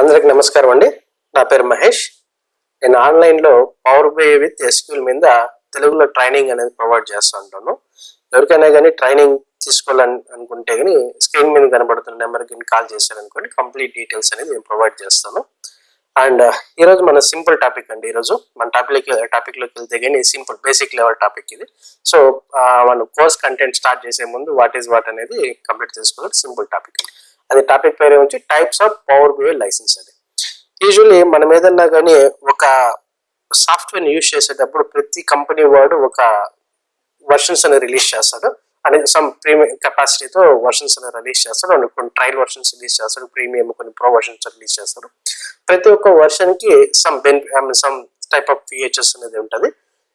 అందరికి నమస్కారం అండి. నా పేరు మహేష్. నేను ఆన్లైన్లో పవర్ బై విత్ ఎస్క్యూల్ మీద తెలుగులో ట్రైనింగ్ అనేది ప్రొవైడ్ చేస్తూ ఉంటాను. ఎవరికైనా కానీ ట్రైనింగ్ తీసుకోవాలని అనుకుంటే కానీ స్క్రీన్ మీద కనబడుతున్న నెంబర్కి కాల్ చేశారనుకోండి కంప్లీట్ డీటెయిల్స్ అనేది నేను ప్రొవైడ్ చేస్తాను. అండ్ ఈరోజు మన సింపుల్ టాపిక్ అండి ఈరోజు మన టాపిక్ టాపిక్లోకి వెళ్తే కానీ సింపుల్ బేసిక్ లెవెల్ టాపిక్ ఇది. సో మన కోర్స్ కంటెంట్ స్టార్ట్ చేసే ముందు వాట్ ఈస్ వాట్ అనేది కంప్లీట్ చేసుకోవాలి. సింపుల్ టాపిక్ అది టాపిక్ పేరు వచ్చి types of power BI licence అది. యూజువల్లీ మనం ఏదన్నా కానీ ఒక సాఫ్ట్వేర్ యూజ్ చేసేటప్పుడు ప్రతి కంపెనీ వాడు ఒక వర్షన్స్ అనేది రిలీజ్ చేస్తాడు. అనేది సమ్ ప్రీమియం కెపాసిటీతో వర్షన్స్ అనేది రిలీజ్ చేస్తాడు. అండ్ కొన్ని ట్రయల్ వర్షన్స్ రిలీజ్ చేస్తాడు. ప్రీమియం కొన్ని ప్రో వర్షన్స్ రిలీజ్ చేస్తారు ప్రతి ఒక్క వర్షన్కి some benefit some type of features అనేది ఉంటుంది.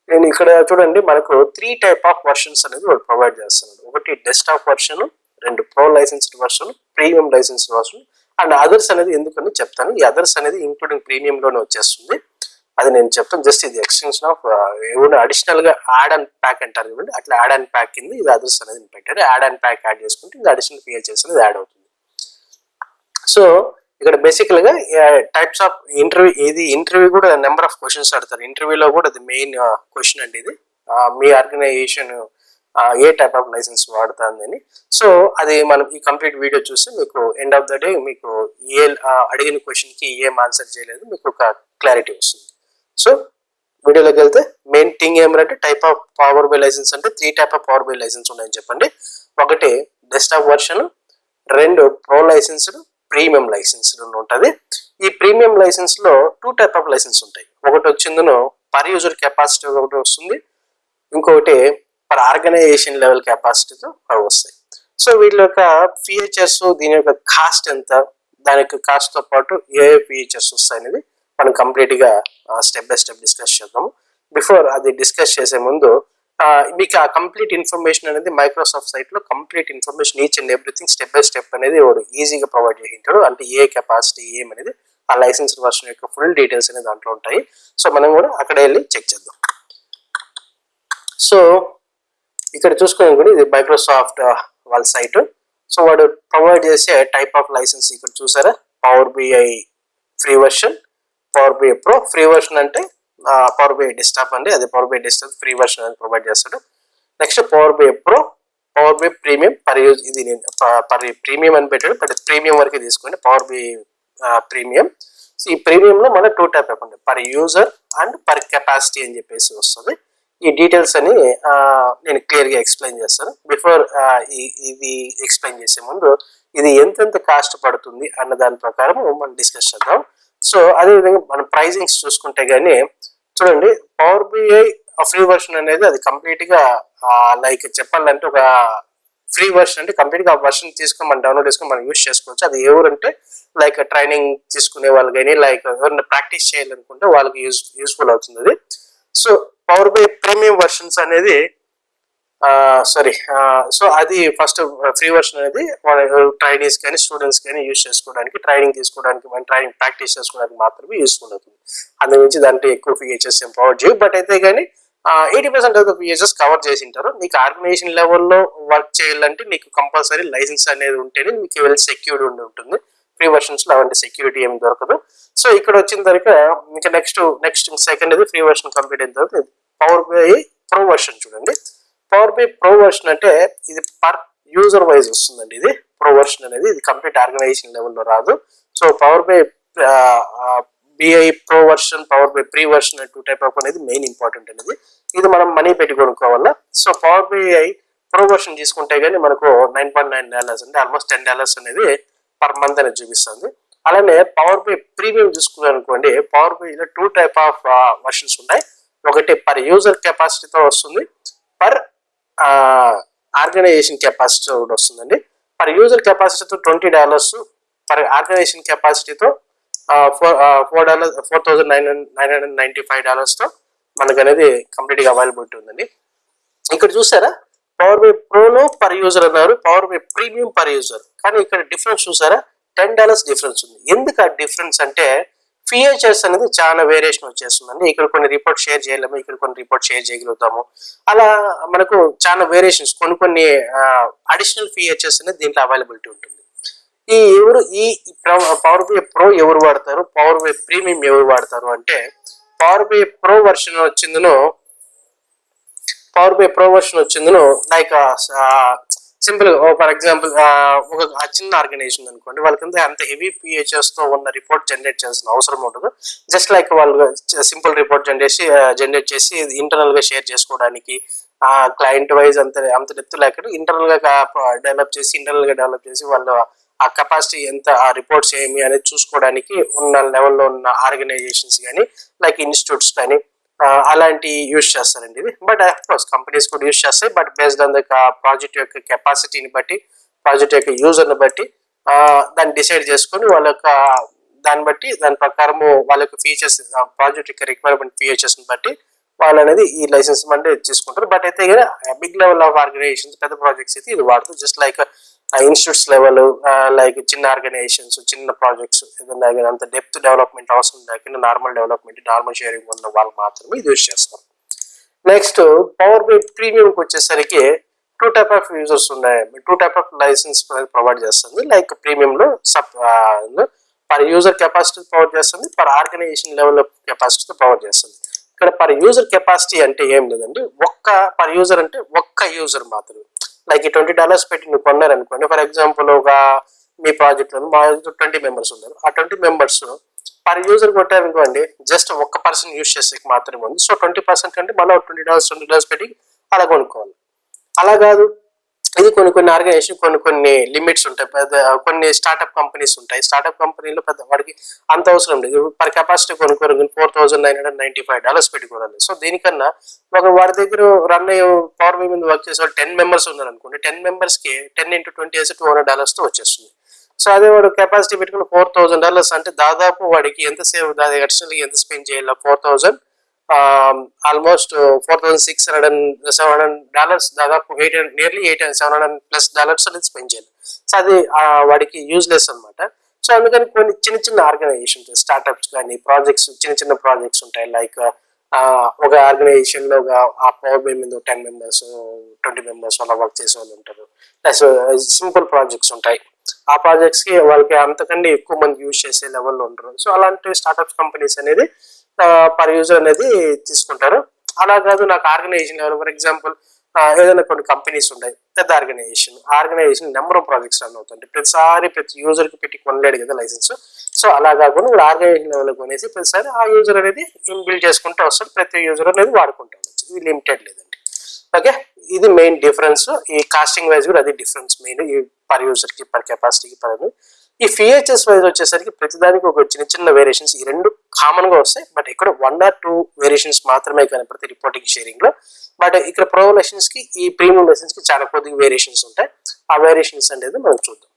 నేను ఇక్కడ చూడండి మనకు త్రీ టైప్ ఆఫ్ వర్షన్స్ అనేది వాడు ప్రొవైడ్ చేస్తున్నాడు. ఒకటి డెస్క్టాప్ వర్షన్ రెండు pro licensed version premium licence అవసరం అండ్ అదర్స్ అనేది ఎందుకని చెప్తాను. ఈ అదర్స్ అనేది ఇంక్లూడింగ్ ప్రీమియం లోనే వచ్చేస్తుంది. అది నేను చెప్తాను. జస్ట్ ఇది ఎక్స్టెన్షన్ ఆఫ్ ఏమైనా అడిషనల్గా యాడ్ అండ్ ప్యాక్ అంటారు చూడండి. అట్లా యాడ్ అండ్ ప్యాక్ కింద ఇది అదర్స్ అనేది పెట్టారు. యాడ్ అండ్ ప్యాక్ యాడ్ చేసుకుంటే ఇది అడిషనల్ ఫీచర్స్ అనేది యాడ్ అవుతుంది. సో ఇక్కడ బేసికల్గా టైప్స్ ఆఫ్ ఇంటర్వ్యూ ఇది ఇంటర్వ్యూ కూడా నెంబర్ ఆఫ్ క్వశ్చన్స్ అడతారు ఇంటర్వ్యూలో కూడా అది మెయిన్ క్వశ్చన్ అండి ఇది. మీ ఆర్గనైజేషన్ ఏ టైప్ ఆఫ్ లైసెన్స్ వాడుతుందని. సో అది మనం ఈ కంప్లీట్ వీడియో చూస్తే మీకు ఎండ్ ఆఫ్ ద డే మీకు ఏ అడిగిన క్వశ్చన్కి ఏం ఆన్సర్ చేయలేదు మీకు ఒక క్లారిటీ వస్తుంది. సో వీడియోలోకి వెళ్తే మెయిన్ థింగ్ ఏమంటే type of power BI licence అంటే three type of power BI licence ఉన్నాయని చెప్పండి. ఒకటి డెస్క్టాప్ వర్షన్ రెండు ప్రో లైసెన్సులు ప్రీమియం లైసెన్స్ ఉంటుంది. ఈ ప్రీమియం లైసెన్స్లో టూ టైప్ ఆఫ్ లైసెన్స్ ఉంటాయి. ఒకటి వచ్చిందను పర్ యూజర్ కెపాసిటీ ఒకటి వస్తుంది. ఇంకొకటి అక్కడ ఆర్గనైజేషన్ లెవెల్ కెపాసిటీతో అవి వస్తాయి. సో వీటి యొక్క ఫీచర్స్ దీని యొక్క కాస్ట్ ఎంత దాని యొక్క కాస్ట్తో పాటు ఏ ఏ ఫీచర్స్ వస్తాయి అనేది మనం కంప్లీట్గా స్టెప్ బై స్టెప్ డిస్కస్ చేద్దాము. బిఫోర్ అది డిస్కస్ చేసే ముందు మీకు ఆ కంప్లీట్ ఇన్ఫర్మేషన్ అనేది మైక్రోసాఫ్ట్ సైట్లో complete information each and everything step by step అనేది వాడు ఈజీగా ప్రొవైడ్ చేసింటాడు అంటే ఏ కెపాసిటీ ఏమనేది ఆ లైసెన్స్ వర్షన్ యొక్క ఫుల్ డీటెయిల్స్ అనేది దాంట్లో ఉంటాయి. సో మనం కూడా అక్కడ వెళ్ళి చెక్ చేద్దాం. సో ఇక్కడ చూసుకుని కూడా ఇది మైక్రోసాఫ్ట్ వాళ్ళ సైట్ సో వాడు ప్రొవైడ్ చేసే టైప్ ఆఫ్ లైసెన్స్ ఇక్కడ చూసారా? Power BI free version power BI pro free version అంటే పవర్ బిఐ డెస్క్టాప్ అండి. అదే power BI desktop free version అని ప్రొవైడ్ చేస్తాడు. Next power BI pro power BI premium per use ఇది నేను పర్ ప్రీమియం అని పెట్టాడు. బట్ ప్రీమియం వరకు తీసుకోండి పవర్ బిఐ ప్రీమియం సో ఈ ప్రీమియంలో మన two type account per user and per capacity అని చెప్పేసి వస్తుంది. ఈ డీటెయిల్స్ అని నేను క్లియర్గా ఎక్స్ప్లెయిన్ చేస్తాను. బిఫోర్ ఇది ఎక్స్ప్లెయిన్ చేసే ముందు ఇది ఎంతెంత కాస్ట్ పడుతుంది అన్న దాని ప్రకారం మనం డిస్కస్ చేద్దాం. సో అదేవిధంగా మనం ప్రైజింగ్స్ చూసుకుంటే కానీ చూడండి పవర్ బిఐ ఫ్రీ వర్షన్ అనేది అది కంప్లీట్గా లైక్ చెప్పాలంటే ఒక ఫ్రీ వర్షన్ అంటే కంప్లీట్గా ఆ వర్షన్ తీసుకొని మనం డౌన్లోడ్ చేసుకొని మనం యూజ్ చేసుకోవచ్చు. అది ఎవరంటే లైక్ ట్రైనింగ్ తీసుకునే వాళ్ళు కానీ లైక్ ఎవరైనా ప్రాక్టీస్ చేయాలనుకుంటే వాళ్ళకి యూస్ యూస్ఫుల్ అవుతుంది అది. So power BI premium versions అనేది సారీ సో అది ఫస్ట్ ఫ్రీ వర్షన్ అనేది ట్రైనీస్ కానీ స్టూడెంట్స్ కానీ యూజ్ చేసుకోవడానికి ట్రైనింగ్ తీసుకోవడానికి మన ట్రైనింగ్ ప్రాక్టీస్ చేసుకోవడానికి మాత్రమే యూస్ఫుల్ అవుతుంది. అందు నుంచి దాంట్లో ఎక్కువ ఫీచర్స్ ఏం ప్రొవైడ్ చేయవు. బట్ అయితే కానీ eighty percent of the features cover చేసి ఉంటారు నీకు ఆర్గనైజేషన్ లెవెల్లో వర్క్ చేయాలంటే నీకు కంపల్సరీ లైసెన్స్ అనేది ఉంటేనే మీకు వెల్ సెక్యూర్డ్ ఉండి ఉంటుంది. ఫ్రీ వర్షన్స్లో అలాంటి సెక్యూరిటీ ఏమి దొరకదు. సో ఇక్కడ వచ్చిన తర్వాత ఇంకా నెక్స్ట్ నెక్స్ట్ సెకండ్ అది ఫ్రీ వర్షన్ కంప్లీట్ అయిన తర్వాత పవర్ బై ప్రో వర్షన్ చూడండి. పవర్ బై ప్రో వర్షన్ అంటే ఇది పర్ యూజర్ వైజ్ వస్తుందండి ఇది. ప్రో వర్షన్ అనేది ఇది కంప్లీట్ ఆర్గనైజేషన్ లెవెల్లో రాదు. So power BI BI pro version power BI free version two type of అనేది మెయిన్ ఇంపార్టెంట్ అనేది. ఇది మనం మనీ పెట్టి కొనుక్కోవాలా? So power BI pro version తీసుకుంటే కానీ మనకు నైన్ పాయింట్ నైన్ డాలర్స్ అంటే ఆల్మోస్ట్ టెన్ డాలర్స్ అనేది పర్ మంత్ అనేది చూపిస్తుంది. అలానే పవర్ బై ప్రీమియం చూసుకున్నారనుకోండి పవర్ బైలో టూ టైప్ ఆఫ్ వర్షన్స్ ఉన్నాయి ఒకటి పర్ యూజర్ కెపాసిటీతో వస్తుంది. పర్ ఆర్గనైజేషన్ కెపాసిటీ కూడా వస్తుందండి. పర్ యూజర్ కెపాసిటీతో twenty dollars per organisation కెపాసిటీతో four four dollars four thousand nine nine hundred ninety five డాలర్స్తో మనకు అనేది కంప్లీట్గా అవైలబిలిటీ ఉందండి. ఇక్కడ చూసారా? పవర్ బై ప్రోలో పర్ యూజర్ అన్నారు. Power BI premium per user కానీ ఇక్కడ డిఫరెన్స్ చూసారా? టెన్ డాలర్స్ డిఫరెన్స్ ఉంది. ఎందుకు ఆ డిఫరెన్స్ అంటే ఫీచర్స్ అనేది చాలా వేరియేషన్ వచ్చేస్తుందండి. ఇక్కడ కొన్ని రిపోర్ట్ షేర్ చేయలేము ఇక్కడ కొన్ని రిపోర్ట్ షేర్ చేయగలుగుతాము. అలా మనకు చాలా వేరియేషన్స్ కొన్ని కొన్ని అడిషనల్ ఫీచర్స్ అనేది దీంట్లో అవైలబిలిటీ ఉంటుంది. ఈ ఎవరు ఈ పవర్ బై ప్రో ఎవరు వాడతారు? పవర్ బై ప్రీమియం ఎవరు వాడతారు అంటే పవర్ బై ప్రో వర్షన్ వచ్చిందను పవర్ బై ప్రో వర్షన్ వచ్చిందను లైక్ సింపుల్ ఫర్ ఎగ్జాంపుల్ ఒక చిన్న ఆర్గనైజేషన్ అనుకోండి వాళ్ళకి అంత హెవీ పిహెచ్ఎస్తో ఉన్న రిపోర్ట్ జనరేట్ చేయాల్సిన అవసరం ఉండదు. జస్ట్ లైక్ వాళ్ళు సింపుల్ రిపోర్ట్ జనరేట్ జనరేట్ చేసి ఇంటర్నల్గా షేర్ చేసుకోవడానికి ఆ క్లయింట్ వైజ్ అంత అంత డెప్త్ లేకుండా ఇంటర్నల్గా డెవలప్ చేసి ఇంటర్నల్గా డెవలప్ చేసి వాళ్ళు ఆ కెపాసిటీ ఎంత ఆ రిపోర్ట్స్ ఏమి అనేది చూసుకోవడానికి ఉన్న లెవెల్లో ఉన్న ఆర్గనైజేషన్స్ కానీ లైక్ ఇన్స్టిట్యూట్స్ కానీ అలాంటి యూజ్ చేస్తారండి ఇది బట్ కోర్స్ కంపెనీస్ కూడా యూజ్ చేస్తాయి. But based on the project యొక్క కెపాసిటీని బట్టి ప్రాజెక్ట్ యొక్క యూజర్ని బట్టి దాన్ని డిసైడ్ చేసుకొని వాళ్ళ యొక్క దాన్ని బట్టి దాని ప్రకారము వాళ్ళ యొక్క ఫీచర్స్ ప్రాజెక్ట్ యొక్క రిక్వైర్మెంట్ ఫీచర్స్ని బట్టి వాళ్ళు అనేది ఈ లైసెన్స్ అంటే తీసుకుంటారు. బట్ అయితే బిగ్ లెవెల్ ఆఫ్ ఆర్గనైజేషన్స్ పెద్ద ప్రాజెక్ట్స్ అయితే ఇది వాడుతుంది just like institutes level like చిన్న ఆర్గనైజేషన్స్ చిన్న ప్రాజెక్ట్స్ ఏదైనా అంత డెప్త్ డెవలప్మెంట్ అవసరం లేకుండా నార్మల్ డెవలప్మెంట్ నార్మల్ షేరింగ్ ఉన్న వాళ్ళు మాత్రమే ఇది యూజ్ చేస్తారు. నెక్స్ట్ పవర్ బై ప్రీమియంకి వచ్చేసరికి టూ టైప్ ఆఫ్ యూజర్స్ ఉన్నాయి. Two type of licence provide చేస్తుంది. Like ప్రీమియంలో sub per user capacity provide చేస్తుంది. పర్ ఆర్గనైజేషన్ లెవెల్ కెపాసిటీతో ప్రొవైడ్ చేస్తుంది. ఇక్కడ పర్ యూజర్ కెపాసిటీ అంటే ఏం లేదండి. ఒక్క పర్ యూజర్ అంటే ఒక్క యూజర్ మాత్రమే. లైక్ ఈ ట్వంటీ డాలర్స్ పెట్టి నువ్వు కొన్నారనుకోండి ఫర్ ఎగ్జాంపుల్ ఒక మీ ప్రాజెక్ట్లో మా ట్వంటీ మెంబర్స్ ఉన్నారు. ఆ ట్వంటీ మెంబర్స్ పర్ యూజర్ కొట్టారనుకోండి జస్ట్ ఒక్క పర్సన్ యూజ్ చేసేకి మాత్రమే ఉంది. సో ట్వంటీ పర్సెంట్ అంటే మళ్ళీ ట్వంటీ డాలర్స్ ట్వంటీ డాలర్స్ పెట్టి అలా కొనుక్కోవాలి. అలా కాదు. ఇది కొన్ని కొన్ని ఆర్గనైజేషన్ కొన్ని కొన్ని లిమిట్స్ ఉంటాయి. పెద్ద కొన్ని స్టార్ట్అప్ కంపెనీస్ ఉంటాయి. స్టార్ట్అప్ కంపెనీలో పెద్ద వాడికి అంత అవసరం లేదు. Per capacity కొనుక్కోరు four thousand nine hundred ninety five dollars పెట్టుకోవాలి. సో దీనికన్నా ఒక వాడి దగ్గర రన్ అయ్యే పవర్ బై మీద వర్క్ చేసే వాళ్ళు టెన్ మెంబర్స్ ఉన్నారు అనుకోండి. టెన్ మెంబర్స్కి టెన్ ఇంటూ ట్వంటీ వేసి టూ హండ్రెడ్ డాలర్స్తో వచ్చేస్తుంది. సో అదే వాడు కెపాసిటీ పెట్టుకుని ఫోర్ థౌసండ్ డాలర్స్ అంటే దాదాపు వాడికి ఎంత సేవ్ దాని అడిషనల్గా ఎంత స్పెండ్ చేయాలి? Four thousand almost four thousand six hundred and seven hundred dollars దాదాపు eight hundred nearly eight seven hundred plus dollars అనేది స్పెండ్ చేయాలి. సో అది వాడికి యూజ్లెస్ అన్నమాట. సో అందుకని కొన్ని చిన్న చిన్న ఆర్గనైజేషన్స్ స్టార్ట్అప్స్ కానీ ప్రాజెక్ట్స్ చిన్న చిన్న ప్రాజెక్ట్స్ ఉంటాయి. లైక్ uh, ఒక ఆర్గనైజేషన్లో ఒక ఆ పవర్ బై మీద టెన్ మెంబర్స్ ట్వంటీ మెంబర్స్ అలా వర్క్ చేసే వాళ్ళు ఉంటారు. ప్లస్ సింపుల్ ప్రాజెక్ట్స్ ఉంటాయి. ఆ ప్రాజెక్ట్స్కి వాళ్ళకి అంతకంటే ఎక్కువ మంది యూజ్ చేసే లెవెల్లో ఉంటారు సో అలాంటి స్టార్టప్ కంపెనీస్ అనేది పర్ యూజర్ అనేది తీసుకుంటారు. అలా కాదు నాకు ఆర్గనైజేషన్ లెవెల్ ఫర్ ఎగ్జాంపుల్ ఏదైనా కొన్ని కంపెనీస్ ఉన్నాయి పెద్ద organisation organisation number of projects run అవుతుంది ప్రతిసారి ప్రతి యూజర్కి పెట్టి కొనలేడు కదా లైసెన్స్ సో అలా కాకుండా ఇప్పుడు ఆర్గనైజేషన్ లెవెల్ కొనేసి ప్రతిసారి ఆ యూజర్ అనేది బిల్డ్ చేసుకుంటూ వస్తారు ప్రతి యూజర్ అనేది వాడుకుంటూ ఉండొచ్చు. ఇది లిమిటెడ్ లేదండి. ఓకే ఇది మెయిన్ డిఫరెన్స్ ఈ కాస్టింగ్ వైజ్ కూడా అది డిఫరెన్స్ మెయిన్ ఈ పర్ యూజర్కి పర్ కెపాసిటీకి పర్ ఈ ఫిహెచ్ఎస్ వైజ్ వచ్చేసరికి ప్రతిదానికి ఒక చిన్న చిన్న వేరియేషన్స్ ఈ రెండు కామన్గా వస్తాయి. బట్ ఇక్కడ వన్ ఆర్ టూ వేరియేషన్స్ మాత్రమే కానీ ప్రతి రిపోర్టింగ్ షేరింగ్లో. బట్ ఇక్కడ ప్రో లెసన్స్కి ఈ ప్రీమియం లెసన్స్కి చాలా కొద్దిగా వేరియేషన్స్ ఉంటాయి. ఆ వేరియేషన్స్ అనేది మనం చూద్దాం.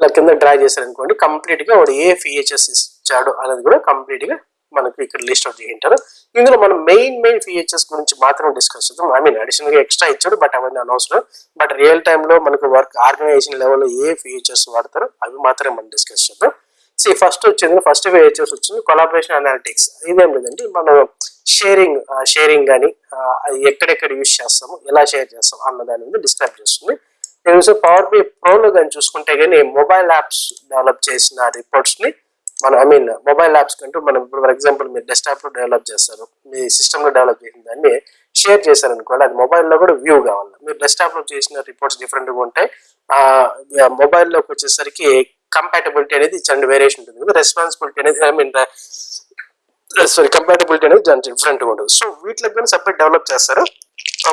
ఇలా కింద డ్రా చేశారనుకోండి కంప్లీట్గా వాడు ఏ ఫిహెచ్ఎస్ ఇచ్చాడు అనేది కూడా కంప్లీట్గా మనకి ఇక్కడ లిస్ట్ అవుట్ చేయింటారు ఇందులో మనం మెయిన్ మెయిన్ ఫీచర్స్ గురించి మాత్రం డిస్కస్ చేద్దాం. ఐ మీన్ అడిషనల్గా ఎక్స్ట్రా ఇచ్చాడు బట్ అవన్నీ అనవసరం బట్ రియల్ టైంలో మనకు వర్క్ ఆర్గనైజేషన్ లెవెల్లో ఏ ఫీచర్స్ వాడతారు అవి మాత్రమే మనం డిస్కస్ చేద్దాం. సో ఫస్ట్ వచ్చింది ఫస్ట్ ఫీచర్స్ వచ్చింది కొలాబరేషన్ అనాలిటిక్స్ ఇదేం లేదండి మనం షేరింగ్ షేరింగ్ కానీ ఎక్కడెక్కడ యూజ్ చేస్తాము ఎలా షేర్ చేస్తాం అన్న దాని మీద డిస్క్రైబ్ చేస్తుంది. నేను పవర్ బి ప్రోలో కానీ చూసుకుంటే కానీ మొబైల్ యాప్స్ డెవలప్ చేసిన రిపోర్ట్స్ని మన ఐ మీన్ మొబైల్ యాప్స్ కంటూ మనం ఇప్పుడు ఫర్ ఎగ్జాంపుల్ మీరు డెస్క్టాప్లో డెవలప్ చేస్తారు. మీ సిస్టంలో డెవలప్ చేసిన దాన్ని షేర్ చేశారు అనుకోండి అది మొబైల్లో కూడా వ్యూ కావాలి. మీరు డెస్క్టాప్లో చేసిన రిపోర్ట్స్ డిఫరెంట్గా ఉంటాయి. ఆ మొబైల్లోకి వచ్చేసరికి కంపాటబిలిటీ అనేది చాలా వేరియేషన్ ఉంటుంది. రెస్పాన్సిబిలిటీ అనేది ఐ మీన్ సారీ కంపాటబిలిటీ అనేది దానికి డిఫరెంట్గా ఉంటుంది. సో వీటికి కానీ సపరేట్ డెవలప్ చేస్తారు.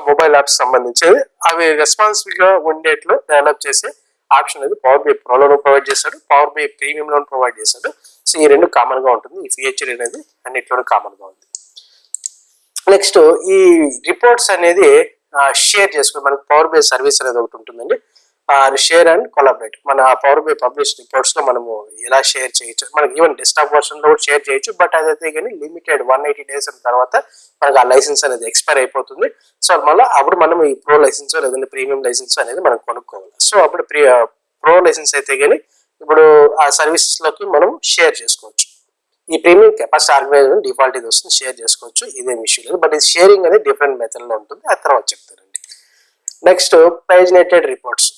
మొబైల్ యాప్స్ సంబంధించి. అవి రెస్పాన్సిబుల్గా ఉండేట్లు డెవలప్ చేసే ఆప్షన్ అనేది పవర్ బై ప్రోలో ప్రొవైడ్ చేశాడు పవర్ బీ ప్రీమియం లోన్ ప్రొవైడ్ చేశాడు సో ఈ రెండు కామన్గా ఉంటుంది. ఈ ఫీచర్ అనేది అన్నిట్లోనూ కామన్గా ఉంది. నెక్స్ట్ ఈ రిపోర్ట్స్ అనేది షేర్ చేసుకుని మనకి పవర్ బే సర్వీస్ అనేది ఒకటి ఉంటుందండి. షేర్ అండ్ కొలాబరేట్ మన పవర్ బై పబ్లిష్ రిపోర్ట్స్లో మనము ఎలా షేర్ చేయొచ్చు మనకి ఈవెన్ డెస్క్టాప్ వర్షన్లో కూడా షేర్ చేయొచ్చు బట్ అదైతే కానీ లిమిటెడ్ వన్ ఎయిటీ డేస్ తర్వాత మనకు ఆ లైసెన్స్ అనేది ఎక్స్పైర్ అయిపోతుంది. సో మళ్ళీ అప్పుడు మనం ఈ ప్రో లైసెన్స్ లేదంటే ప్రీమియం లైసెన్స్ అనేది మనం కొనుక్కోవాలి. సో అప్పుడు ప్రీ ప్రో లైసెన్స్ అయితే కానీ ఇప్పుడు ఆ సర్వీసెస్లోకి మనం షేర్ చేసుకోవచ్చు. ఈ ప్రీమియం కెపాసిటీ ఆర్గనైజర్ డిఫాల్ట్ ఇది వస్తుంది షేర్ చేసుకోవచ్చు. ఇదేం ఇష్యూ లేదు. బట్ ఇది షేరింగ్ అనేది డిఫరెంట్ మెథడ్లో ఉంటుంది. ఆ తర్వాత చెప్తారండి నెక్స్ట్ పేజినేటెడ్ రిపోర్ట్స్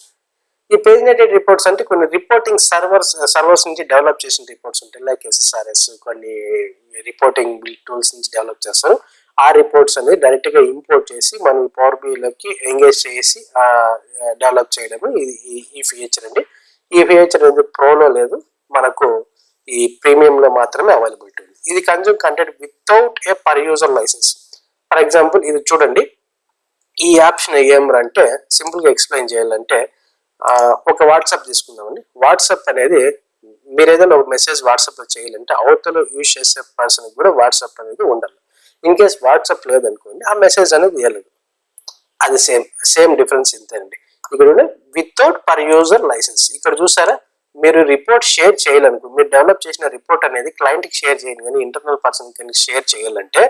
ఈ పేజినేటెడ్ రిపోర్ట్స్ అంటే కొన్ని రిపోర్టింగ్ సర్వర్స్ సర్వర్స్ నుంచి డెవలప్ చేసిన రిపోర్ట్స్ ఉంటాయి. లైక్ ఎస్ఎస్ఆర్ఎస్ కొన్ని రిపోర్టింగ్ టూల్స్ నుంచి డెవలప్ చేస్తారు. ఆ రిపోర్ట్స్ అనేది డైరెక్ట్గా ఇంపోర్ట్ చేసి మనం పవర్ బిలోకి ఎంగేజ్ చేసి డెవలప్ చేయడం ఈ ఫీచర్ అండి. ఈ అనేది ప్రోలో లేదు. మనకు ఈ ప్రీమియంలో మాత్రమే అవైలబిలిటీ ఉంది ఇది consume content without a per user licence for example ఇది చూడండి. ఈ ఆప్షన్ ఏమంటే సింపుల్ సింపుల్గా ఎక్స్ప్లెయిన్ చేయాలంటే ఒక వాట్సాప్ తీసుకుందామండి. వాట్సాప్ అనేది మీరు ఏదైనా ఒక మెసేజ్ వాట్సాప్లో చేయాలంటే అవతల యూజ్ చేసే పర్సన్ కూడా వాట్సాప్ అనేది ఉండాలి. ఇన్ కేస్ వాట్సాప్ లేదనుకోండి ఆ మెసేజ్ అనేది వేయలేదు అది సేమ్ సేమ్ డిఫరెన్స్ ఇంతేనండి ఇక్కడ వితౌట్ పర్ యూజర్ లైసెన్స్ ఇక్కడ చూసారా? మీరు రిపోర్ట్ షేర్ చేయాలనుకో మీరు డెవలప్ చేసిన రిపోర్ట్ అనేది client కి షేర్ చేయండి. కానీ ఇంటర్నల్ పర్సన్ కానీ షేర్ చేయాలంటే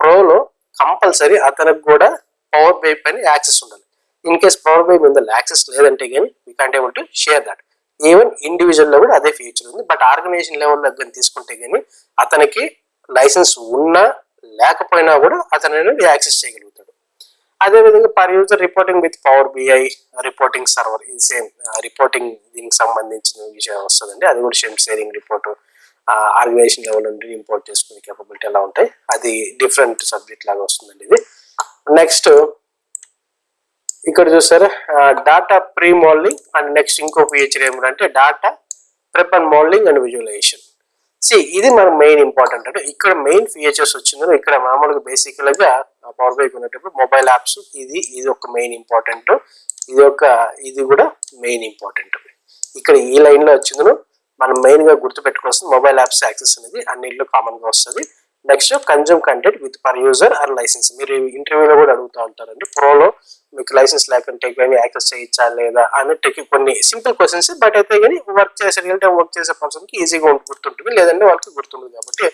ప్రోలో కంపల్సరీ అతనికి కూడా పవర్ బై పైన యాక్సెస్ ఉండాలి. ఇన్ కేస్ పవర్ బై మీద యాక్సెస్ లేదంటే కానీ we can't able to share that even ఇండివిజువల్లో కూడా అదే ఫీచర్ ఉంది. బట్ ఆర్గనైజేషన్ లెవెల్లో కానీ తీసుకుంటే కానీ అతనికి లైసెన్స్ ఉన్నా లేకపోయినా కూడా అతను యాక్సెస్ చేయగలుగుతాడు. అదేవిధంగా per user reporting with power BI reporting server ఇది సేమ్ రిపోర్టింగ్ దీనికి సంబంధించిన విషయం వస్తుందండి. అది కూడా same sharing report organisation level నుండి ఇంపోర్ట్ చేసుకునే కేపబిలిటీ ఎలా ఉంటాయి అది డిఫరెంట్ సబ్జెక్ట్ లాగా వస్తుందండి ఇది. నెక్స్ట్ ఇక్కడ చూసారా data pre moulding and next ఇంకో ఫీచర్ ఏమిటంటే data prep and moulding and visualisation C ఇది మన మెయిన్ ఇంపార్టెంట్ అంటే ఇక్కడ మెయిన్ ఫీచర్స్ వచ్చిందో ఇక్కడ మామూలుగా బేసికల్గా పవర్ బై కొనేటప్పుడు మొబైల్ యాప్స్ ఇది ఇది ఒక మెయిన్ ఇంపార్టెంట్ ఇది ఒక ఇది కూడా మెయిన్ ఇంపార్టెంట్ ఇక్కడ ఈ లైన్లో వచ్చిందను. మనం మెయిన్గా గుర్తుపెట్టుకోవాల్సింది మొబైల్ యాప్స్ యాక్సెస్ అనేది అన్నింటిలో కామన్గా వస్తుంది. Next consume content with per user or licence మీరు ఇంటర్వ్యూలో కూడా అడుగుతూ ఉంటారండి. ప్రోలో మీకు లైసెన్స్ లేకుంటే కానీ యాక్సెస్ చేయొచ్చా లేదా అన్నట్టు కొన్ని సింపుల్ క్వశ్చన్స్ బట్ అయితే కానీ వర్క్ చేసే రియల్ టైం వర్క్ చేసే పర్సన్కి ఈజీగా గుర్తుంటుంది. లేదంటే వాళ్ళకి గుర్తుంటుంది కాబట్టి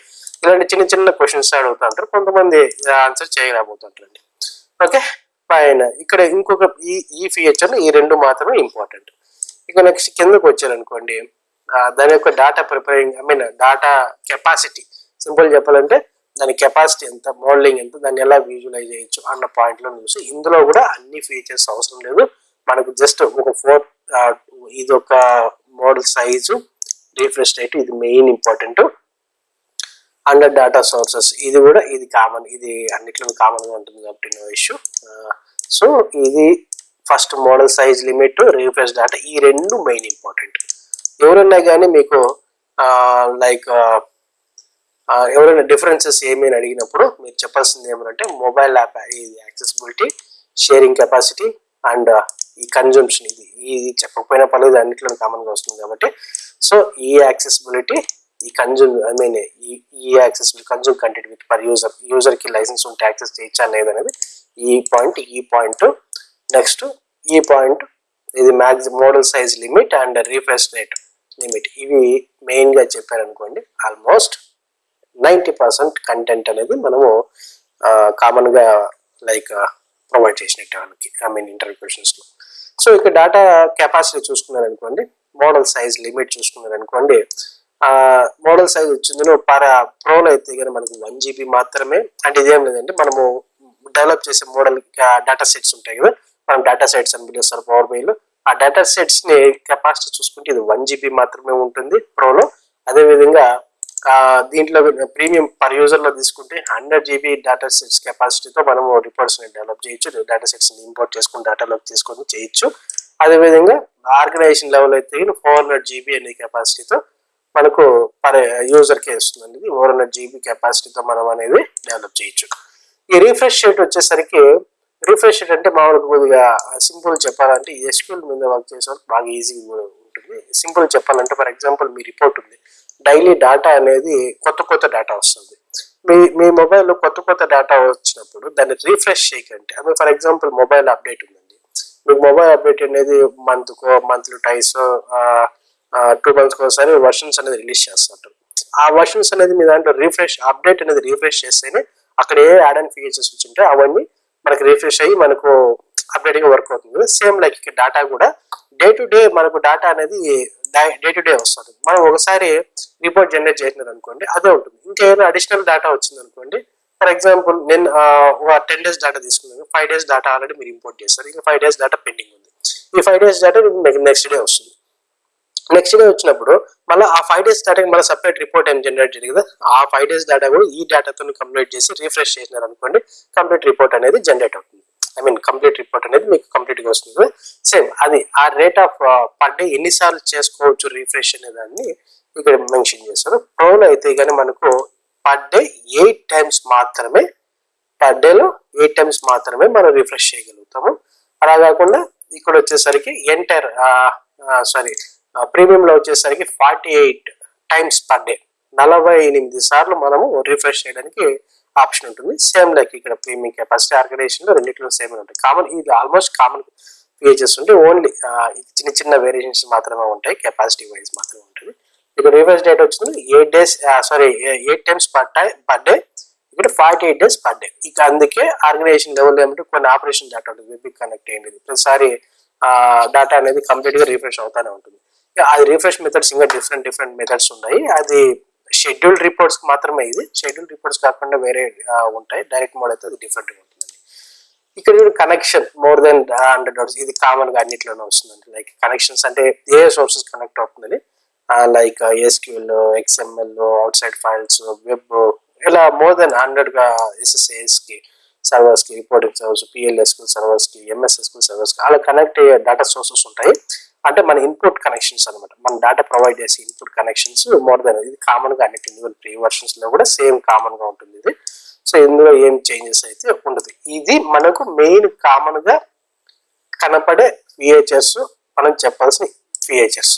ఇలాంటి చిన్న చిన్న క్వశ్చన్స్ అడుగుతూ ఉంటారు. కొంతమంది ఆన్సర్ చేయలేకపోతుంటారండి. ఓకే పైన ఇక్కడ ఇంకొక ఈ ఈ ఫీచర్ ఈ రెండు మాత్రమే ఇంపార్టెంట్ ఇక నెక్స్ట్ కిందకు వచ్చారనుకోండి దాని యొక్క data preparing I mean data capacity simple చెప్పాలంటే దాని కెపాసిటీ ఎంత మోడలింగ్ ఎంత దాన్ని ఎలా విజువలైజ్ చేయొచ్చు అన్న పాయింట్లో చూసి ఇందులో కూడా అన్ని ఫీచర్స్ అవసరం లేదు. మనకు జస్ట్ ఒక ఫోర్ ఇది ఒక మోడల్ సైజు రీఫ్రెష్ రేట్ ఇది main important under data sources. ఇది కూడా ఇది కామన్ ఇది అన్నిట్లో కామన్గా ఉంటుంది కాబట్టి నో ఇష్యూ. సో ఇది first model size limit refresh data ఈ రెండు మెయిన్ ఇంపార్టెంట్. ఎవరన్నా కానీ మీకు లైక్ ఎవరైనా డిఫరెన్సెస్ ఏమైనా అడిగినప్పుడు మీరు చెప్పాల్సింది ఏమంటే మొబైల్ యాప్ ఇది యాక్సెసిబిలిటీ షేరింగ్ కెపాసిటీ అండ్ ఈ కన్జంప్షన్ ఇది. ఇది చెప్పకపోయినా పర్లేదు అన్నిట్లో కామన్గా వస్తుంది కాబట్టి. సో ఈ యాక్సెసిబిలిటీ ఈ కన్జ్యూమ్ ఐ మీన్ ఈ ఈ access consume content with per user యూజర్కి licence ఉంటే యాక్సెస్ చేయొచ్చా లేదనేది ఈ పాయింట్ ఈ పాయింట్ నెక్స్ట్ ఈ పాయింట్ ఇది max model size limit and refresh rate limit ఇవి మెయిన్గా చెప్పారనుకోండి ఆల్మోస్ట్ నైంటీ పర్సెంట్ కంటెంట్ అనేది మనము కామన్గా లైక్ ప్రొవైడ్ చేసినట్టు వాళ్ళకి ఐ మీన్ ఇంటర్వ్యూ క్వశ్చన్స్లో సో ఇక డేటా కెపాసిటీ చూసుకున్నారనుకోండి మోడల్ సైజ్ లిమిట్ చూసుకున్నారనుకోండి మోడల్ సైజ్ వచ్చిందో పర్ ప్రోలో అయితే కానీ మనకు వన్ జీబీ మాత్రమే అంటే ఇదేం లేదంటే మనము డెవలప్ చేసే మోడల్ డేటా సెట్స్ ఉంటాయి కదా మనం డేటా సెట్స్ అని పిలుస్తారు పవర్ బైలో ఆ డేటా సెట్స్ని కెపాసిటీ చూసుకుంటే ఇది వన్ జీబీ మాత్రమే ఉంటుంది ప్రోలో. అదేవిధంగా దీంట్లో ప్రీమియం పర్ యూజర్లో తీసుకుంటే హండ్రెడ్ జీబీ డేటా సెట్స్ కెపాసిటీతో మనము రిపోర్ట్స్ని డెవలప్ చేయొచ్చు డేటా సెట్స్ని ఇంపోర్ట్ చేసుకుని డేటాలోకి తీసుకొని చేయొచ్చు. అదేవిధంగా ఆర్గనైజేషన్ లెవెల్ అయితే ఫోర్ హండ్రెడ్ జీబీ అనే కెపాసిటీతో మనకు పర్ యూజర్కి వస్తుందండి. ఇది ఫోర్ హండ్రెడ్ జీబీ కెపాసిటీతో మనం అనేది డెవలప్ చేయొచ్చు. ఈ రిఫ్రెష్ రేట్ వచ్చేసరికి రీఫ్రెష్ రేట్ అంటే మామూలుగా కొద్దిగా సింపుల్ చెప్పాలంటే ఎస్క్యూల్ మీద వర్క్ చేసే వాళ్ళకి బాగా ఈజీగా ఉంటుంది. సింపుల్ చెప్పాలంటే ఫర్ ఎగ్జాంపుల్ మీ రిపోర్ట్ ఉంది. డైలీ డేటా అనేది కొత్త కొత్త డేటా వస్తుంది. మీ మీ మొబైల్లో కొత్త కొత్త డేటా వచ్చినప్పుడు దాన్ని రీఫ్రెష్ చేయకండి. అది ఫర్ ఎగ్జాంపుల్ మొబైల్ అప్డేట్ ఉందండి. మీకు మొబైల్ అప్డేట్ అనేది మంత్కో మంత్లీ టైస్ టూ మంత్స్కి ఒకసారి వర్షన్స్ అనేది రిలీజ్ చేస్తుంటారు. ఆ వర్షన్స్ అనేది మీ దాంట్లో రీఫ్రెష్ అప్డేట్ అనేది రీఫ్రెష్ చేస్తేనే అక్కడ ఏ యాడ్ అండ్ ఫీచర్స్ వచ్చింటే అవన్నీ మనకి రీఫ్రెష్ అయ్యి మనకు అప్డేట్గా వర్క్ అవుతుంది. సేమ్ లైక్ ఇక్కడ డేటా కూడా డే టు డే మనకు డేటా అనేది డే టు డే వస్తుంది. మనం ఒకసారి రిపోర్ట్ జనరేట్ చేసినది అనుకోండి అదే ఉంటుంది. ఇంకేమైనా అడిషనల్ డేటా వచ్చింది అనుకోండి ఫర్ ఎగ్జాంపుల్ నేను ఒక టెన్ డేస్ డేటా తీసుకున్నాను. ఫైవ్ డేస్ డేటా ఆల్రెడీ మీరు ఇంపోర్ట్ చేస్తారు ఇంకా ఫైవ్ డేస్ డేటా పెండింగ్ ఉంది. ఈ ఫైవ్ డేస్ డేటా మీకు నెక్స్ట్ డే వస్తుంది. నెక్స్ట్ డే వచ్చినప్పుడు మళ్ళీ ఆ ఫైవ్ డేస్ డేటాకి మళ్ళీ సపరేట్ రిపోర్ట్ ఏం జనరేట్ చేయాలి కదా ఆ ఫైవ్ డేస్ డేటా కూడా ఈ డేటాతో కంప్లీట్ చేసి రిఫ్రెష్ చేసినారు అనుకోండి కంప్లీట్ రిపోర్ట్ అనేది జనరేట్ అవుతుంది. ఐ మీన్ కంప్లీట్ రిపోర్ట్ అనేది మీకు కంప్లీట్గా వస్తుంది. సేమ్ అది ఆ రేట్ ఆఫ్ పర్ డే ఎన్నిసార్లు చేసుకోవచ్చు రిఫ్రెష్ అనే దాన్ని ఇక్కడ మెన్షన్ చేస్తారు ప్రోలో అయితే కానీ మనకు పర్ డే ఎయిట్ టైమ్స్ మాత్రమే పర్ డేలో ఎయిట్ టైమ్స్ మాత్రమే మనం రిఫ్రెష్ చేయగలుగుతాము. అలా కాకుండా ఇక్కడ వచ్చేసరికి ఎంటర్ సారీ uh, uh, ప్రీమియంలో వచ్చేసరికి forty eight times per day. నలభై ఎనిమిది సార్లు మనము రిఫ్రెష్ చేయడానికి ఆప్షన్ ఉంటుంది. సేమ్ లైక్ ఇక్కడ ప్రీమియం కెపాసిటీ ఆర్గనైజేషన్లో రెండింటిలో సేమ్ ఉంటాయి కామన్ ఇది ఆల్మోస్ట్ కామన్ ఫీచర్స్ ఉంటే ఓన్లీ చిన్న చిన్న వేరియేషన్స్ మాత్రమే ఉంటాయి. కెపాసిటీ వైజ్ మాత్రమే ఉంటుంది. ఇక్కడ రిఫ్రెష్ డేట్ వచ్చింది. Eight days sorry eight times per టై పర్ డే ఇక్కడ forty eight days per day. ఇక అందుకే ఆర్గనైజేషన్ లెవెల్ ఏమంటే కొన్ని ఆపరేషన్ డేటా ఉంటుంది. వెబ్ కనెక్ట్ అయ్యింది. ప్రతిసారి డేటా అనేది కంప్లీట్గా రిఫ్రెష్ అవుతానే ఉంటుంది. అది రిఫ్రెష్ మెథడ్స్ ఇంకా డిఫరెంట్ డిఫరెంట్ మెథడ్స్ ఉన్నాయి. అది షెడ్యూల్డ్ రిపోర్ట్స్ మాత్రమే ఇది. షెడ్యూల్ రిపోర్ట్స్ కాకుండా వేరే ఉంటాయి. డైరెక్ట్ మోడ్ అయితే అది డిఫరెంట్ ఉంటుందండి. ఇక్కడ connection more than hundred hours ఇది కామన్గా అన్నిట్లోనే వస్తుందండి. లైక్ కనెక్షన్స్ అంటే ఏ సోర్సెస్ కనెక్ట్ అవుతుందని? Like SQL XML outside files web ఇలా మోర్ దెన్ హండ్రెడ్గా ఎస్ఎస్ఏఎస్కి సర్వర్స్కి రిపోర్టింగ్ సర్వర్స్ పిఎల్ఎస్ సర్వర్స్కి ఎంఎస్ఎస్ సర్వర్స్కి అలా కనెక్ట్ అయ్యే డేటా సోర్సెస్ ఉంటాయి. అంటే మన ఇన్పుట్ కనెక్షన్స్ అనమాట మన డేటా ప్రొవైడ్ చేసే ఇన్పుట్ కనెక్షన్స్ మోర్ దెన్ ఇది కామన్గా అన్నిటి ఇండివిజువల్ ప్రీ వర్షన్స్లో కూడా సేమ్ కామన్గా ఉంటుంది ఇది. సో ఇందులో ఏం చేంజెస్ అయితే ఉండదు. ఇది మనకు మెయిన్ కామన్గా కనపడే విహెచ్ఎస్ మనం చెప్పాల్సిన విహెచ్ఎస్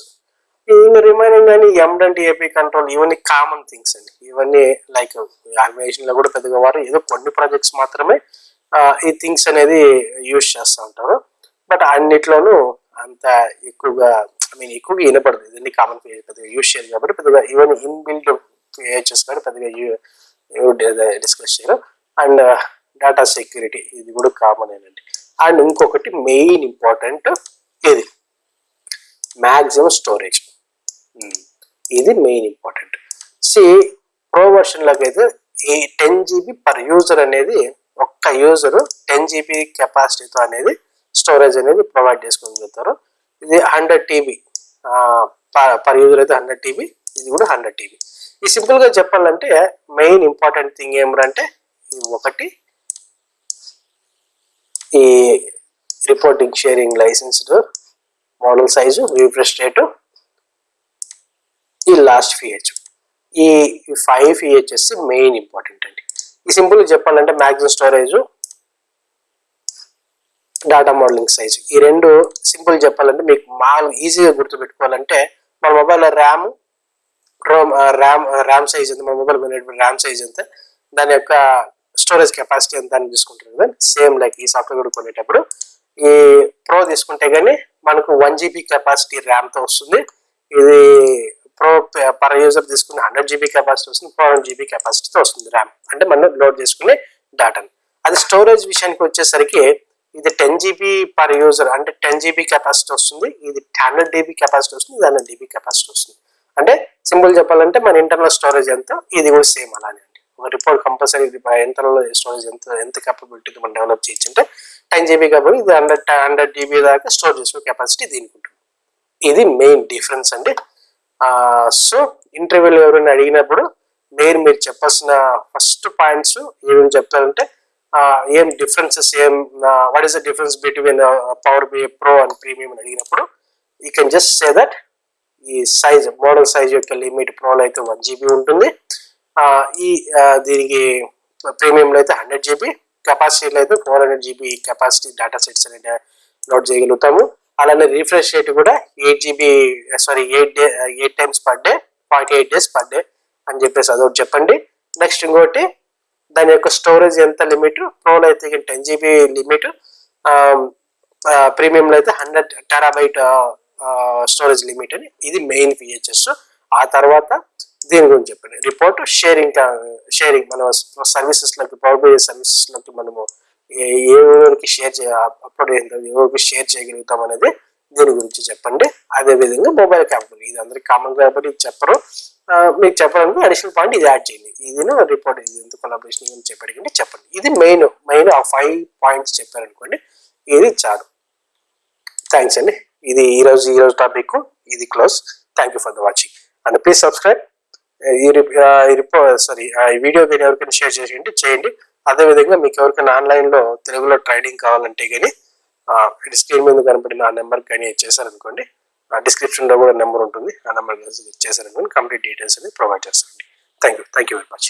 ఇంకా రిమైనింగ్ అని ఎండంటి ఏపీ కంట్రోల్ ఇవన్నీ కామన్ థింగ్స్ అండి. ఇవన్నీ లైక్ ఆర్గనైజేషన్లో కూడా పెద్దగా వారు ఏదో కొన్ని ప్రాజెక్ట్స్ మాత్రమే ఈ థింగ్స్ అనేది యూజ్ చేస్తూ ఉంటారు. బట్ అన్నిట్లోనూ అంత ఎక్కువగా ఐ మీన్ ఎక్కువగా వినపడదు. ఇవన్నీ కామన్ పెద్దగా యూజ్ చేయరు కాబట్టి పెద్దగా ఈవెన్ ఇన్బిల్డ్ పిహెచ్ఎస్ కూడా పెద్దగా డిస్కస్ చేయరు. అండ్ uh, డేటా సెక్యూరిటీ ఇది కూడా కామన్ అండి అండ్ ఇంకొకటి మెయిన్ ఇంపార్టెంట్ hmm. ఇది మ్యాక్సిమం స్టోరేజ్ ఇది మెయిన్ ఇంపార్టెంట్ సి ప్రో వర్షన్లోకి అయితే ఈ టెన్ జీబీ పర్ యూజర్ అనేది ఒక్క యూజరు టెన్ జీబీ కెపాసిటీతో అనేది స్టోరేజ్ అనేది ప్రొవైడ్ చేసుకుని చెప్తారు ఇది హండ్రెడ్ టీబీ పర్ యూజర్ అయితే హండ్రెడ్ టీబీ ఇది కూడా హండ్రెడ్ టీబీ ఈ సింపుల్గా చెప్పాలంటే మెయిన్ ఇంపార్టెంట్ థింగ్ ఏమిటంటే ఇది ఒకటి ఈ reporting sharing licensed model size refresh rate ఈ లాస్ట్ ఫిహెచ్ ఈ ఫైవ్ ఫిహెచ్ఎస్ మెయిన్ ఇంపార్టెంట్ అండి. ఈ సింపుల్ చెప్పాలంటే maximum storage data modelling size ఈ రెండు సింపుల్ చెప్పాలంటే మీకు మామూలు ఈజీగా గుర్తుపెట్టుకోవాలంటే మన mobile RAM ROM RAM RAM size ఎంత మన మొబైల్ ర్యామ్ సైజ్ ఎంత దాని యొక్క స్టోరేజ్ కెపాసిటీ ఎంత అని తీసుకుంటారు కదా. సేమ్ లైక్ ఈ సాఫ్ట్వేర్ కూడా కొనేటప్పుడు. ఈ ప్రో తీసుకుంటే కానీ మనకు వన్ జీబీ కెపాసిటీ ర్యామ్తో వస్తుంది. ఇది ప్రో పర్ యూజర్ తీసుకుని హండ్రెడ్ జీబీ కెపాసిటీ వస్తుంది ఫోర్ హండ్రెడ్ జీబీ కెపాసిటీతో వస్తుంది ర్యామ్ అంటే మనం లోడ్ చేసుకునే డేటాని అది స్టోరేజ్ విషయానికి వచ్చేసరికి ఇది టెన్ జీబీ పర్ యూజర్ అంటే టెన్ జీబీ కెపాసిటీ వస్తుంది ఇది హండ్రెడ్ డీబీ కెపాసిటీ వస్తుంది ఇది హండ్రెడ్ డీబీ కెపాసిటీ వస్తుంది. అంటే సింపుల్ చెప్పాలంటే మన ఇంటర్నల్ స్టోరేజ్ ఎంత ఇది కూడా సేమ్ అలానే అండి. ఒక రిపోర్ట్ కంపల్సరీ ఇంటర్నల్ స్టోరేజ్ ఎంత ఎంత కెపబిలిటీ మనం డెవలప్ చేయొచ్చు అంటే టెన్ జీబీ కాబట్టి ఇది హండ్రెడ్ హండ్రెడ్ డీబీ దాకా స్టోర్ చేసుకునే కెపాసిటీ దీనికి ఉంటుంది. ఇది మెయిన్ డిఫరెన్స్ అండి. సో ఇంటర్వ్యూలో ఎవరైనా అడిగినప్పుడు మీరు మీరు చెప్పాల్సిన ఫస్ట్ పాయింట్స్ ఏమేమి చెప్తారంటే ఏం డిఫరెన్సెస్ ఏం what is the difference between power BI pro and premium అని అడిగినప్పుడు you can just say that ఈ సైజ్ మోడల్ సైజ్ యొక్క లిమిట్ ప్రోలో అయితే వన్ జీబీ ఉంటుంది. ఈ దీనికి ప్రీమియంలో అయితే హండ్రెడ్ జీబీ కెపాసిటీలో అయితే four hundred GB capacity data sets అనేది లోడ్ చేయగలుగుతాము. అలానే రీఫ్రెష్ రేట్ కూడా eight GB sorry eight day eight times per day forty eight days per day అని చెప్పేసి అదొకటి చెప్పండి. నెక్స్ట్ ఇంకోటి దాని యొక్క స్టోరేజ్ ఎంత లిమిట్ ప్రోలో అయితే టెన్ జీబీ లిమిట్ ప్రీమియంలో అయితే హండ్రెడ్ టెరాబైట్ స్టోరేజ్ లిమిట్ అని. ఇది మెయిన్ ఫీచర్స్ ఆ తర్వాత దీని గురించి చెప్పండి. రిపోర్ట్ షేరింగ్ షేరింగ్ మన సర్వీసెస్లోకి పవర్ సర్వీసెస్లోకి మనము ఏ ఊరికి షేర్ చే అప్లోడ్ చేద్దాం ఏ ఊరికి షేర్ చేయగలుగుతాం అనేది దీని గురించి చెప్పండి. అదే విధంగా మొబైల్ క్యాంపులు ఇది అందరికి కామన్ కాబట్టి చెప్పరు. మీకు చెప్పడానికి అడిషనల్ పాయింట్ ఇది యాడ్ చేయండి. ఇది రిపోర్ట్ ఇది ఎంత కొలాబరేషన్ అని చెప్పడానికి చెప్పండి. ఇది మెయిన్ మెయిన్ ఆ ఫైవ్ పాయింట్స్ చెప్పారనుకోండి ఇది చాలు. థ్యాంక్స్ అండి. ఇది ఈ రోజు టాపిక్ ఇది close thank you for the watching and please subscribe ఈ రిపో సారీ ఈ వీడియో కానీ ఎవరికైనా షేర్ చేయండి. చేయండి అదేవిధంగా మీకు ఎవరికైనా ఆన్లైన్లో తెలుగులో ట్రైనింగ్ కావాలంటే కానీ స్క్రీన్ మీద కనపడిన ఆ నెంబర్ కానీ చేశారనుకోండి డిస్క్రిప్షన్లో కూడా నెంబర్ ఉంటుంది. ఆ నెంబర్ చేశారనుకోండి కంప్లీట్ డీటెయిల్స్ అనేది ప్రొవైడ్ చేస్తాను thank you thank you very much